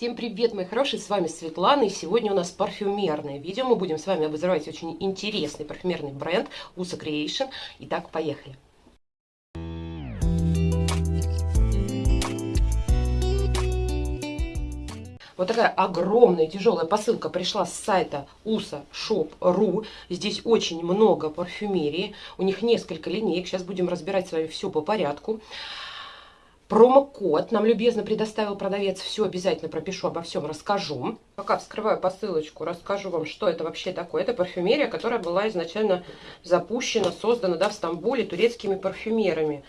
Всем привет, мои хорошие, с вами Светлана, и сегодня у нас парфюмерное видео. Мы будем с вами обозревать очень интересный парфюмерный бренд USA Creation. Итак, поехали. Вот такая огромная тяжелая посылка пришла с сайта usashop.ru. Здесь очень много парфюмерии. У них несколько линеек. Сейчас будем разбирать с вами все по порядку. Промокод нам любезно предоставил продавец. Все обязательно пропишу, обо всем расскажу. Пока вскрываю посылочку, расскажу вам, что это вообще такое. Это парфюмерия, которая была изначально запущена, создана да, в Стамбуле турецкими парфюмерами.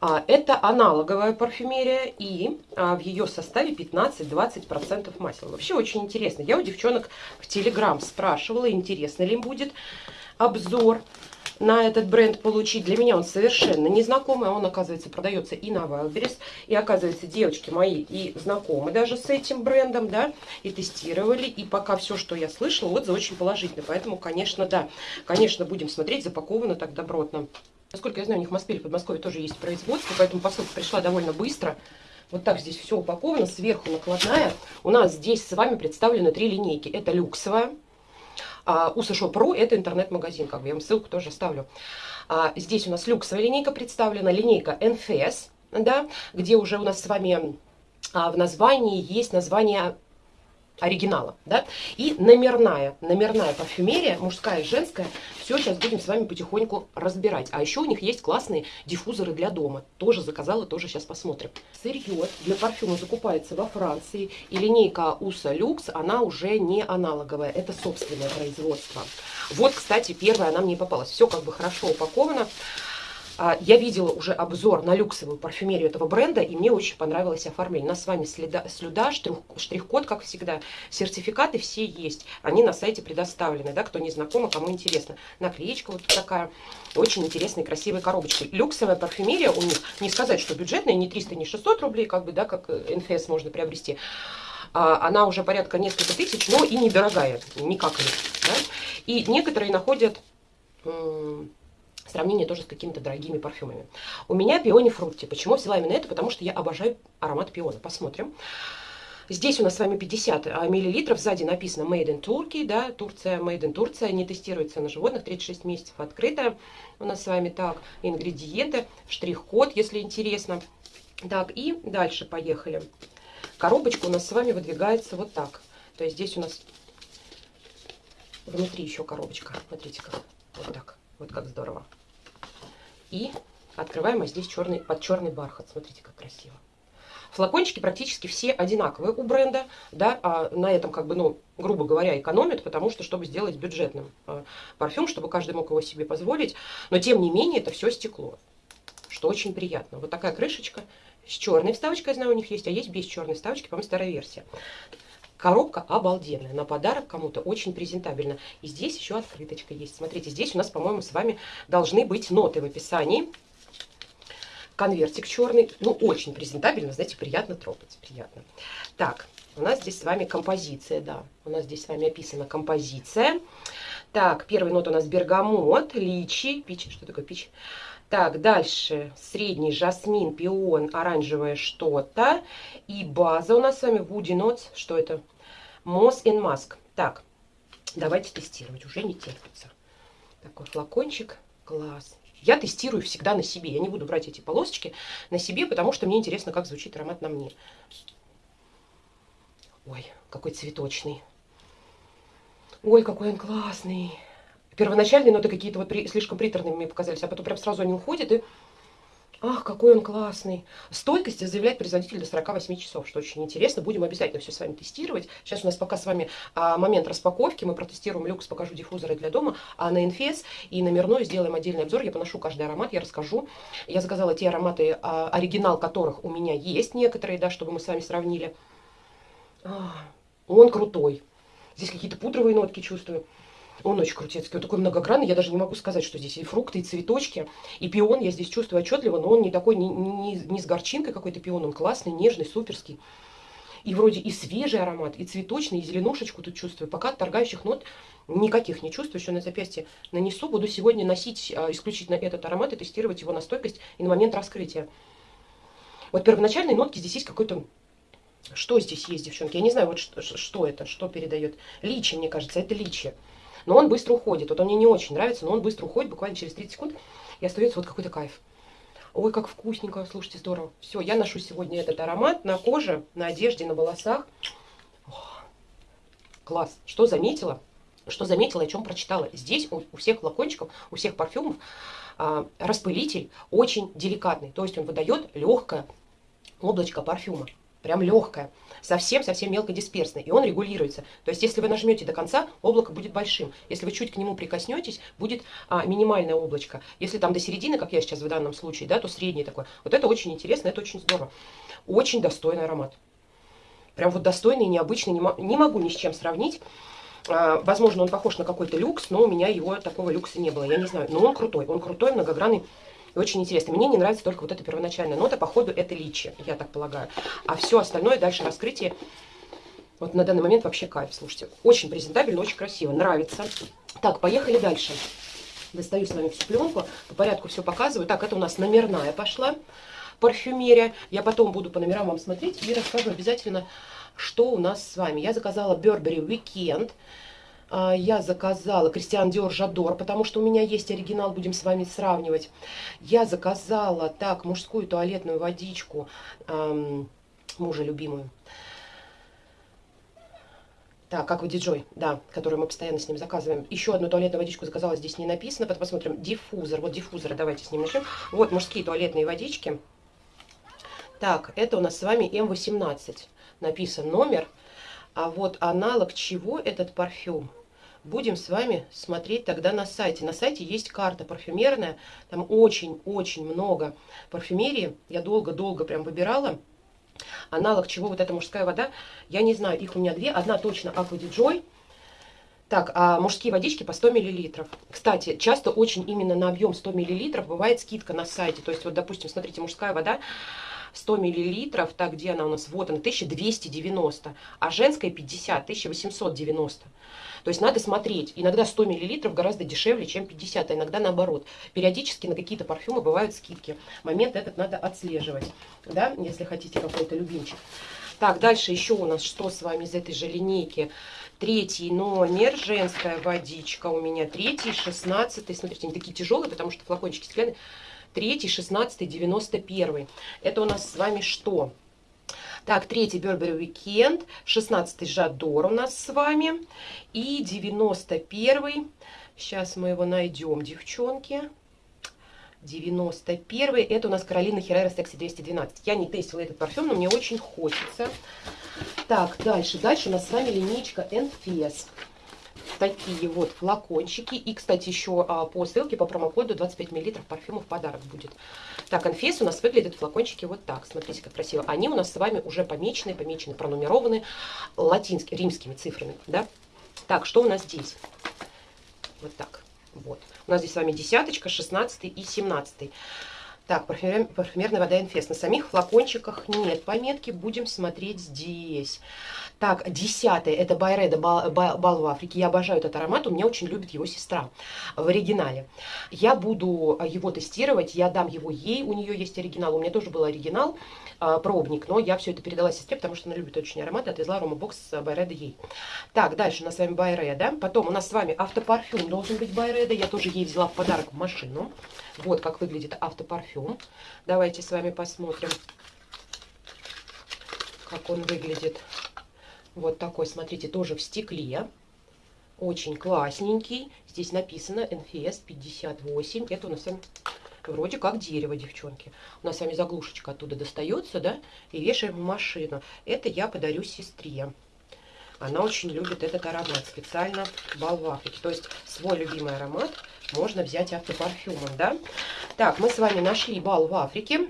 А, это аналоговая парфюмерия, и а, в ее составе 15-20% масел. Вообще очень интересно. Я у девчонок в Телеграм спрашивала, интересно ли им будет обзор на этот бренд получить. Для меня он совершенно незнакомый, а он, оказывается, продается и на Wildberries. И, оказывается, девочки мои и знакомы даже с этим брендом, да, и тестировали. И пока все, что я слышала, отзывы очень положительные. Поэтому, конечно, да, конечно, будем смотреть, запаковано так добротно. Насколько я знаю, у них в Москве или Подмосковье тоже есть производство, поэтому посылка пришла довольно быстро. Вот так здесь все упаковано, сверху накладная. У нас здесь с вами представлены три линейки. Это люксовая, а, Usashop Pro это интернет-магазин, как бы я вам ссылку тоже оставлю. А, здесь у нас люксовая линейка представлена, линейка NFS, да, где уже у нас с вами а, в названии есть название оригинала, да, и номерная, номерная парфюмерия, мужская и женская, все сейчас будем с вами потихоньку разбирать. А еще у них есть классные диффузоры для дома, тоже заказала, тоже сейчас посмотрим. Сырье для парфюма закупается во Франции, и линейка USA Lux, она уже не аналоговая, это собственное производство. Вот, кстати, первая она мне попалась, все как бы хорошо упаковано. А, я видела уже обзор на люксовую парфюмерию этого бренда, и мне очень понравилось оформление. У нас с вами следа, слюда, штрих-код, как всегда. Сертификаты все есть. Они на сайте предоставлены, да, кто не знаком, а кому интересно. Наклеечка вот такая, очень интересная, красивая коробочка. Люксовая парфюмерия у них, не сказать, что бюджетная, не 300, не 600 рублей, как бы, да, как НФС можно приобрести. А, она уже порядка несколько тысяч, но и недорогая, не как Да? И некоторые находят сравнение тоже с какими-то дорогими парфюмами. У меня пиони фрукти. Почему взяла именно это? Потому что я обожаю аромат пиона. Посмотрим. Здесь у нас с вами 50 а, миллилитров. Сзади написано Made in Turkey, да, Турция, Made in Турция. Не тестируется на животных, 36 месяцев открыто. У нас с вами так, ингредиенты, штрих-код, если интересно. Так, и дальше поехали. Коробочка у нас с вами выдвигается вот так. То есть здесь у нас внутри еще коробочка. Смотрите как. Вот так. Вот как здорово. И открываем, а здесь черный, под черный бархат. Смотрите, как красиво. Флакончики практически все одинаковые у бренда, да, а на этом, как бы, ну, грубо говоря, экономят, потому что, чтобы сделать бюджетным э, парфюм, чтобы каждый мог его себе позволить, но, тем не менее, это все стекло, что очень приятно. Вот такая крышечка с черной вставочкой, я знаю, у них есть, а есть без черной вставочки, по-моему, старая версия. Коробка обалденная, на подарок кому-то очень презентабельно. И здесь еще открыточка есть. Смотрите, здесь у нас, по-моему, с вами должны быть ноты в описании. Конвертик черный, ну, очень презентабельно, знаете, приятно трогать, приятно. Так, у нас здесь с вами композиция, да, у нас здесь с вами описана композиция. Так, первый нот у нас бергамот, личи, пич, что такое пич? Так, дальше средний жасмин, пион, оранжевое что-то. И база у нас с вами Woody Notes. Что это? Moss in Mask. Так, давайте тестировать. Уже не терпится. Такой флакончик. Класс. Я тестирую всегда на себе. Я не буду брать эти полосочки на себе, потому что мне интересно, как звучит аромат на мне. Ой, какой цветочный. Ой, какой он классный первоначальные ноты какие-то вот при, слишком приторными мне показались, а потом прям сразу они уходят, и ах, какой он классный. Стойкость заявляет производитель до 48 часов, что очень интересно. Будем обязательно все с вами тестировать. Сейчас у нас пока с вами а, момент распаковки. Мы протестируем люкс, покажу диффузоры для дома, а на инфес и номерной сделаем отдельный обзор. Я поношу каждый аромат, я расскажу. Я заказала те ароматы, а, оригинал которых у меня есть некоторые, да, чтобы мы с вами сравнили. А, он крутой. Здесь какие-то пудровые нотки чувствую. Он очень крутецкий, он такой многогранный, я даже не могу сказать, что здесь и фрукты, и цветочки, и пион я здесь чувствую отчетливо, но он не такой, не, не, не с горчинкой какой-то пион, он классный, нежный, суперский. И вроде и свежий аромат, и цветочный, и зеленушечку тут чувствую. Пока торгающих нот никаких не чувствую. Еще на запястье нанесу. Буду сегодня носить а, исключительно этот аромат и тестировать его на стойкость и на момент раскрытия. Вот первоначальные нотки здесь есть какой-то Что здесь есть, девчонки? Я не знаю, вот что, что это, что передает. Личи, мне кажется, это личи. Но он быстро уходит. Вот он мне не очень нравится, но он быстро уходит, буквально через 30 секунд. И остается вот какой-то кайф. Ой, как вкусненько, слушайте, здорово. Все, я ношу сегодня этот аромат на коже, на одежде, на волосах. О, класс. Что заметила? Что заметила, о чем прочитала. Здесь у, у всех флакончиков, у всех парфюмов а, распылитель очень деликатный. То есть он выдает легкое облачко парфюма прям легкое, совсем-совсем мелкодисперсное, и он регулируется. То есть, если вы нажмете до конца, облако будет большим. Если вы чуть к нему прикоснетесь, будет а, минимальное облачко. Если там до середины, как я сейчас в данном случае, да, то средний такой. Вот это очень интересно, это очень здорово. Очень достойный аромат. Прям вот достойный, необычный, не, не могу ни с чем сравнить. А, возможно, он похож на какой-то люкс, но у меня его такого люкса не было, я не знаю. Но он крутой, он крутой, многогранный и очень интересно. Мне не нравится только вот эта первоначальная нота. Походу, это личи, я так полагаю. А все остальное дальше раскрытие. Вот на данный момент вообще кайф, слушайте. Очень презентабельно, очень красиво. Нравится. Так, поехали дальше. Достаю с вами всю пленку. По порядку все показываю. Так, это у нас номерная пошла парфюмерия. Я потом буду по номерам вам смотреть и расскажу обязательно, что у нас с вами. Я заказала Burberry Weekend. А, я заказала Кристиан Диор Жадор, потому что у меня есть оригинал, будем с вами сравнивать. Я заказала, так, мужскую туалетную водичку, эм, мужа любимую. Так, как вы диджой, да, которую мы постоянно с ним заказываем. Еще одну туалетную водичку заказала, здесь не написано. Потом посмотрим. Диффузор. Вот диффузор, давайте с ним начнем. Вот мужские туалетные водички. Так, это у нас с вами М18. Написан номер. А вот аналог чего этот парфюм? Будем с вами смотреть тогда на сайте. На сайте есть карта парфюмерная, там очень-очень много парфюмерии. Я долго-долго прям выбирала. Аналог чего вот эта мужская вода, я не знаю, их у меня две. Одна точно Aqua Joy. Так, а мужские водички по 100 мл. Кстати, часто очень именно на объем 100 мл бывает скидка на сайте. То есть, вот, допустим, смотрите, мужская вода 100 миллилитров, так, где она у нас? Вот она, 1290, а женская 50, 1890. То есть надо смотреть. Иногда 100 миллилитров гораздо дешевле, чем 50, а иногда наоборот. Периодически на какие-то парфюмы бывают скидки. Момент этот надо отслеживать, да, если хотите какой-то любимчик. Так, дальше еще у нас что с вами из этой же линейки? Третий номер, женская водичка у меня. Третий, шестнадцатый. Смотрите, они такие тяжелые, потому что флакончики стеклянные. Третий, шестнадцатый, девяносто первый. Это у нас с вами что? Так, третий Burberry Weekend, 16 Жадор у нас с вами. И 91 сейчас мы его найдем, девчонки. 91 это у нас Каролина Херрера Sexy 212. Я не тестила этот парфюм, но мне очень хочется. Так, дальше. Дальше у нас с вами линейка NFS такие вот флакончики. И, кстати, еще а, по ссылке по промокоду 25 мл парфюма в подарок будет. Так, Анфес у нас выглядят флакончики вот так. Смотрите, как красиво. Они у нас с вами уже помечены, помечены, пронумерованы латинскими, римскими цифрами. Да? Так, что у нас здесь? Вот так. Вот. У нас здесь с вами десяточка, шестнадцатый и семнадцатый. Так, парфюмер, парфюмерная вода Инфест. На самих флакончиках нет пометки. Будем смотреть здесь. Так, десятый, это Байреда Бал, Бал в Африке. Я обожаю этот аромат, у меня очень любит его сестра в оригинале. Я буду а, его тестировать, я дам его ей, у нее есть оригинал, у меня тоже был оригинал, а, пробник, но я все это передала сестре, потому что она любит очень аромат, отвезла аромабокс Байреда ей. Так, дальше у нас с вами Байреда, потом у нас с вами автопарфюм должен быть Байреда, я тоже ей взяла в подарок в машину. Вот как выглядит автопарфюм. Давайте с вами посмотрим, как он выглядит. Вот такой, смотрите, тоже в стекле. Очень классненький. Здесь написано NFS 58. Это у нас вроде как дерево, девчонки. У нас с вами заглушечка оттуда достается, да, и вешаем в машину. Это я подарю сестре. Она очень любит этот аромат, специально бал в Африке. То есть свой любимый аромат можно взять автопарфюмом, да. Так, мы с вами нашли бал в Африке.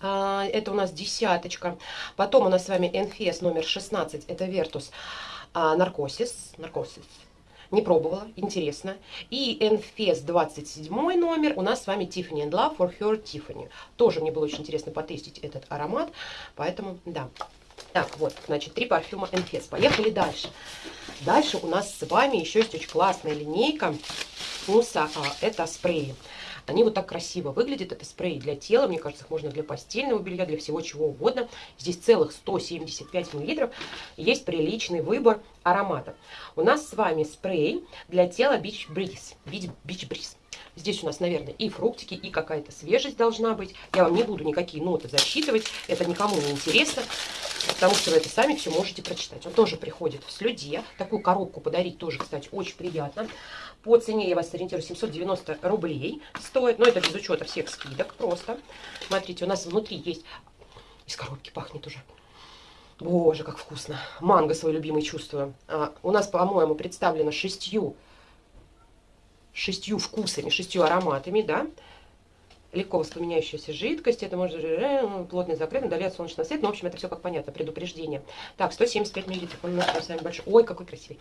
А, это у нас десяточка. Потом у нас с вами NFS номер 16, это Vertus Наркосис. Наркосис. Не пробовала, интересно. И NFS 27 номер у нас с вами Tiffany and Love for Her Tiffany. Тоже мне было очень интересно потестить этот аромат, поэтому да. Так, вот, значит, три парфюма NFS. Поехали дальше. Дальше у нас с вами еще есть очень классная линейка. Муса, а, это спреи. Они вот так красиво выглядят. Это спрей для тела. Мне кажется, их можно для постельного белья, для всего чего угодно. Здесь целых 175 мл. Есть приличный выбор ароматов. У нас с вами спрей для тела Beach Breeze. Beach Breeze. Здесь у нас, наверное, и фруктики, и какая-то свежесть должна быть. Я вам не буду никакие ноты засчитывать. Это никому не интересно. Потому что вы это сами все можете прочитать. Он тоже приходит в слюде. Такую коробку подарить тоже, кстати, очень приятно. По цене я вас ориентирую 790 рублей стоит. Но это без учета всех скидок просто. Смотрите, у нас внутри есть... Из коробки пахнет уже. Боже, как вкусно. Манго свой любимый чувствую. А, у нас, по-моему, представлено шестью, шестью вкусами, шестью ароматами, да легко воспламеняющаяся жидкость, это может э, плотный закрыт, удаляет солнечный свет, но, в общем, это все как понятно, предупреждение. Так, 175 миллилитров, он у нас с вами большой. Ой, какой красивый.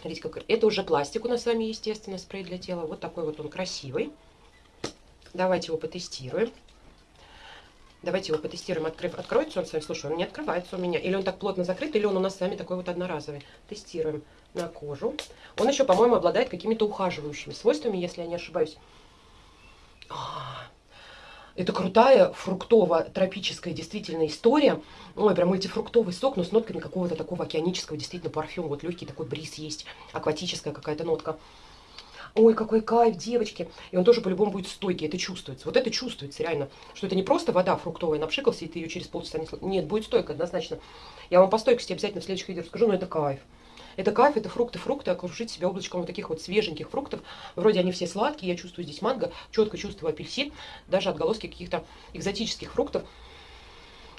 Смотрите, как... Это уже пластик у нас с вами, естественно, спрей для тела. Вот такой вот он красивый. Давайте его потестируем. Давайте его потестируем. Открыв... Откроется он с вами? Слушай, он не открывается у меня. Или он так плотно закрыт, или он у нас с вами такой вот одноразовый. Тестируем на кожу. Он еще, по-моему, обладает какими-то ухаживающими свойствами, если я не ошибаюсь. Это крутая фруктово-тропическая действительно история. Ой, прям мультифруктовый сок, но с нотками какого-то такого океанического действительно парфюма. Вот легкий такой бриз есть, акватическая какая-то нотка. Ой, какой кайф, девочки. И он тоже по-любому будет стойкий, это чувствуется. Вот это чувствуется реально, что это не просто вода фруктовая, напшикался, и ты ее через полчаса не... Нет, будет стойко однозначно. Я вам по стойкости обязательно в следующих видео расскажу, но это кайф. Это кайф, это фрукты, фрукты, окружить себя облачком вот таких вот свеженьких фруктов. Вроде они все сладкие, я чувствую здесь манго, четко чувствую апельсин, даже отголоски каких-то экзотических фруктов.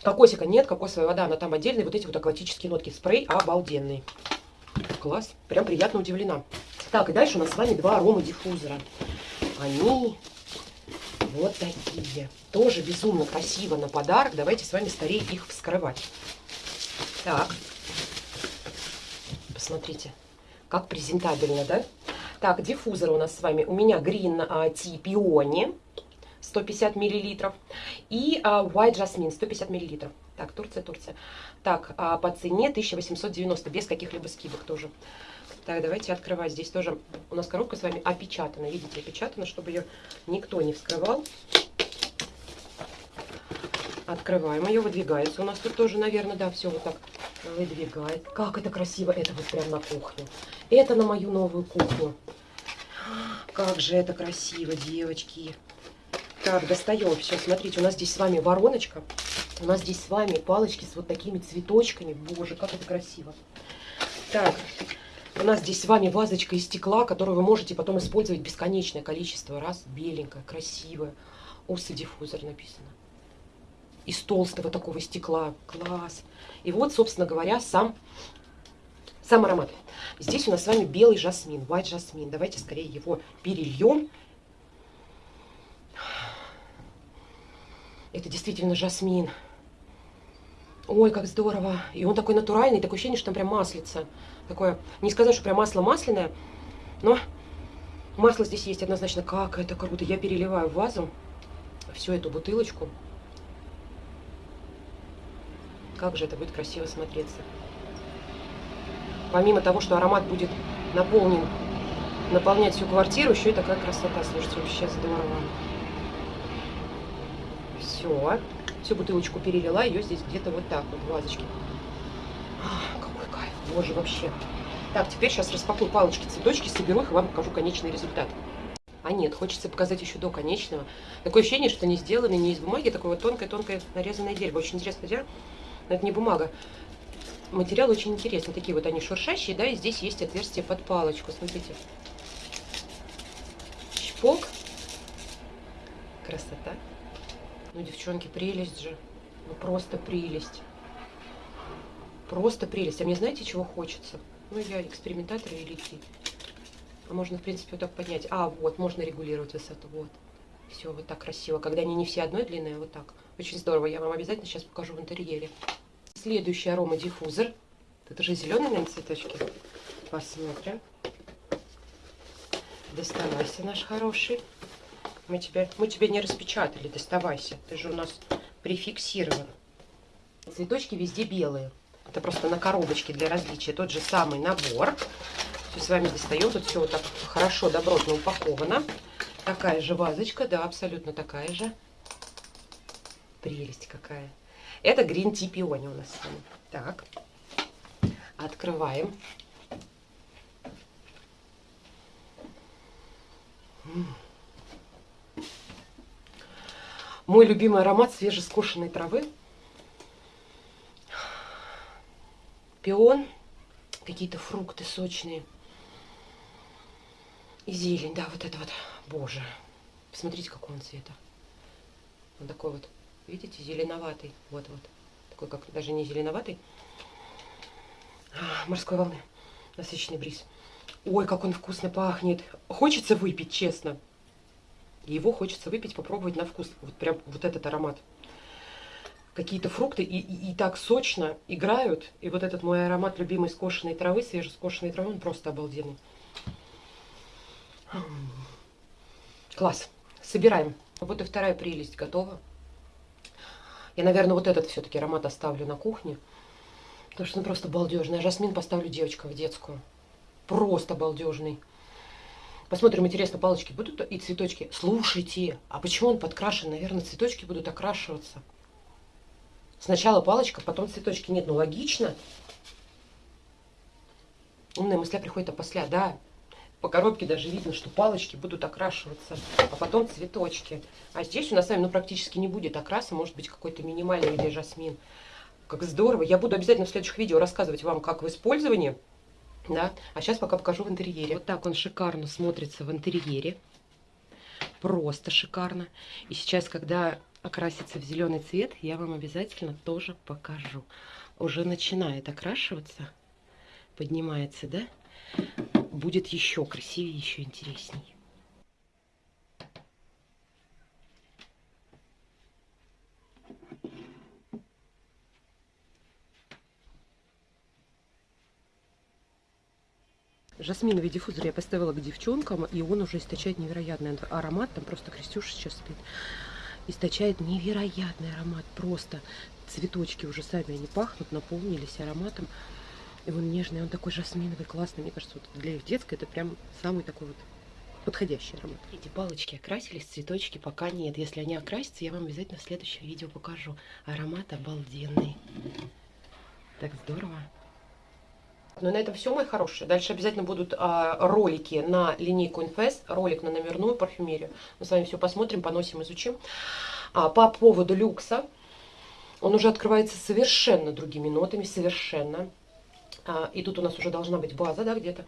Кокосика нет, кокосовая вода, она там отдельная. Вот эти вот акватические нотки. Спрей обалденный. Класс. Прям приятно удивлена. Так, и дальше у нас с вами два арома диффузора. Они вот такие. Тоже безумно красиво на подарок. Давайте с вами скорее их вскрывать. Так посмотрите, как презентабельно, да? Так, диффузор у нас с вами. У меня Green а, Tea Peony 150 миллилитров и а, White Jasmine 150 миллилитров. Так, Турция, Турция. Так, а, по цене 1890, без каких-либо скидок тоже. Так, давайте открывать. Здесь тоже у нас коробка с вами опечатана. Видите, опечатана, чтобы ее никто не вскрывал. Открываем ее, выдвигается. У нас тут тоже, наверное, да, все вот так выдвигает. Как это красиво. Это вот прям на кухню. Это на мою новую кухню. Как же это красиво, девочки. Так, достаем. Все, смотрите, у нас здесь с вами вороночка. У нас здесь с вами палочки с вот такими цветочками. Боже, как это красиво. Так, у нас здесь с вами вазочка из стекла, которую вы можете потом использовать бесконечное количество раз. Беленькая, красивая. Усы диффузор написано из толстого такого стекла. Класс. И вот, собственно говоря, сам, сам аромат. Здесь у нас с вами белый жасмин, white жасмин. Давайте скорее его перельем. Это действительно жасмин. Ой, как здорово. И он такой натуральный, такое ощущение, что там прям маслица. Такое, не сказать, что прям масло масляное, но масло здесь есть однозначно. Как это круто. Я переливаю в вазу всю эту бутылочку. Как же это будет красиво смотреться. Помимо того, что аромат будет наполнен, наполнять всю квартиру, еще и такая красота. Слушайте, вообще здорово. Все. Всю бутылочку перелила, ее здесь где-то вот так вот в вазочке. А, какой кайф. Боже, вообще. Так, теперь сейчас распакую палочки-цветочки, соберу их и вам покажу конечный результат. А нет, хочется показать еще до конечного. Такое ощущение, что они сделаны не из бумаги, такое вот тонкое-тонкое нарезанное дерево. Очень интересно, где но это не бумага. Материал очень интересный. Такие вот они шуршащие, да, и здесь есть отверстие под палочку. Смотрите. Чпок. Красота. Ну, девчонки, прелесть же. Ну, просто прелесть. Просто прелесть. А мне знаете, чего хочется? Ну, я экспериментатор великий. А можно, в принципе, вот так поднять. А, вот, можно регулировать высоту. Вот. Все, вот так красиво. Когда они не все одной длины, а вот так. Очень здорово. Я вам обязательно сейчас покажу в интерьере. Следующий аромадиффузор. Это же зеленые, наверное, цветочки. Посмотрим. Доставайся, наш хороший. Мы тебя, мы тебя не распечатали, доставайся. Ты же у нас прификсирован. Цветочки везде белые. Это просто на коробочке для различия. Тот же самый набор. Все с вами достаем. Тут все вот так хорошо, добротно упаковано. Такая же вазочка, да, абсолютно такая же. Прелесть какая. Это Green Tea Peony у нас с вами. Так, открываем. Мой любимый аромат свежескошенной травы. Пион, какие-то фрукты сочные. И зелень, да, вот это вот. Боже, посмотрите, какого он цвета. Он такой вот, видите, зеленоватый. Вот-вот. Такой, как даже не зеленоватый. А, морской волны. Насыщенный бриз. Ой, как он вкусно пахнет. Хочется выпить, честно. Его хочется выпить, попробовать на вкус. Вот прям вот этот аромат. Какие-то фрукты и, и, и так сочно играют. И вот этот мой аромат любимой скошенной травы, свежескошенной травы, он просто обалденный. Класс. Собираем. Вот и вторая прелесть готова. Я, наверное, вот этот все-таки аромат оставлю на кухне. Потому что он просто балдежный. А жасмин поставлю девочкам в детскую. Просто балдежный. Посмотрим, интересно, палочки будут и цветочки. Слушайте, а почему он подкрашен? Наверное, цветочки будут окрашиваться. Сначала палочка, потом цветочки. Нет, ну логично. Умная мысля приходит опосля, да. По коробке даже видно, что палочки будут окрашиваться, а потом цветочки. А здесь у нас с вами ну, практически не будет окраса, может быть какой-то минимальный или жасмин. Как здорово. Я буду обязательно в следующих видео рассказывать вам, как в использовании. Да? А сейчас пока покажу в интерьере. Вот так он шикарно смотрится в интерьере. Просто шикарно. И сейчас, когда окрасится в зеленый цвет, я вам обязательно тоже покажу. Уже начинает окрашиваться. Поднимается, да? будет еще красивее, еще интересней. Жасминовый диффузор я поставила к девчонкам, и он уже источает невероятный аромат. Там просто Крестюша сейчас спит. Источает невероятный аромат. Просто цветочки уже сами они пахнут, наполнились ароматом. И он нежный, он такой жасминовый, классный. Мне кажется, вот для их детской это прям самый такой вот подходящий аромат. Эти палочки окрасились, цветочки пока нет. Если они окрасятся, я вам обязательно в следующем видео покажу. Аромат обалденный. Так здорово. Ну, на этом все, мои хорошие. Дальше обязательно будут а, ролики на линейку Infest, ролик на номерную парфюмерию. Мы с вами все посмотрим, поносим, изучим. А, по поводу люкса, он уже открывается совершенно другими нотами, совершенно. А, и тут у нас уже должна быть база, да, где-то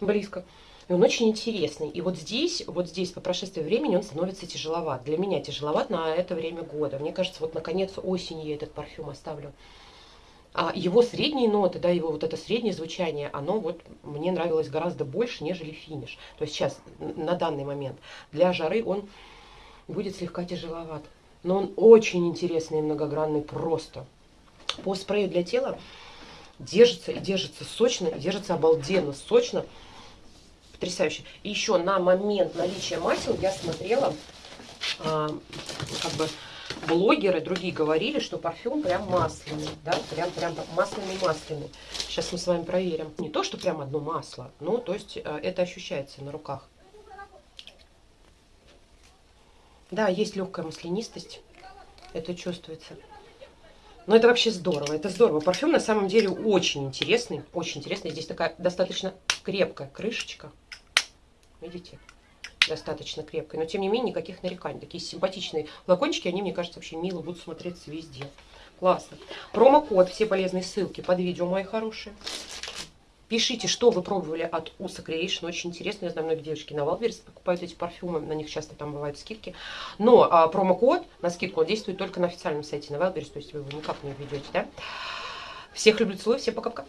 близко. И он очень интересный. И вот здесь, вот здесь по прошествии времени он становится тяжеловат. Для меня тяжеловат на это время года. Мне кажется, вот наконец осенью я этот парфюм оставлю. А его средние ноты, да, его вот это среднее звучание, оно вот мне нравилось гораздо больше, нежели финиш. То есть сейчас, на данный момент, для жары он будет слегка тяжеловат. Но он очень интересный и многогранный просто. По спрею для тела держится и держится сочно, и держится обалденно сочно. Потрясающе. И еще на момент наличия масел я смотрела, а, как бы блогеры другие говорили, что парфюм прям масляный, да, прям прям масляный-масляный. Сейчас мы с вами проверим. Не то, что прям одно масло, но то есть э, это ощущается на руках. Да, есть легкая маслянистость, это чувствуется. Но это вообще здорово, это здорово. Парфюм на самом деле очень интересный, очень интересный. Здесь такая достаточно крепкая крышечка. Видите? Достаточно крепкая. Но тем не менее никаких нареканий. Такие симпатичные флакончики, они, мне кажется, вообще мило будут смотреться везде. Классно. Промокод, все полезные ссылки под видео, мои хорошие. Пишите, что вы пробовали от Уса Creation. Очень интересно. Я знаю, многие девочки на Wildberries покупают эти парфюмы. На них часто там бывают скидки. Но а, промокод на скидку он действует только на официальном сайте на Wildberries. То есть вы его никак не введете, да? Всех люблю, целую. Всем пока-пока.